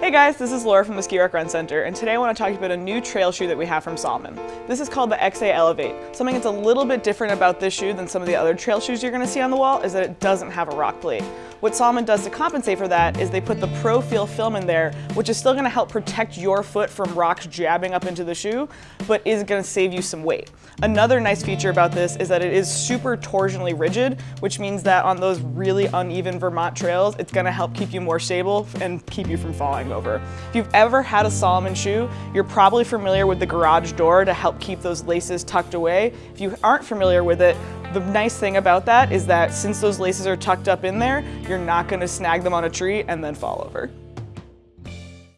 Hey guys, this is Laura from the Skirack Run Center, and today I want to talk to you about a new trail shoe that we have from Salomon. This is called the XA Elevate. Something that's a little bit different about this shoe than some of the other trail shoes you're going to see on the wall is that it doesn't have a rock plate. What Salomon does to compensate for that is they put the Pro Feel film in there, which is still going to help protect your foot from rocks jabbing up into the shoe, but is going to save you some weight. Another nice feature about this is that it is super torsionally rigid, which means that on those really uneven Vermont trails, it's going to help keep you more stable and keep you from falling over. If you've ever had a Salomon shoe, you're probably familiar with the garage door to help keep those laces tucked away. If you aren't familiar with it, the nice thing about that is that since those laces are tucked up in there, you're not gonna snag them on a tree and then fall over.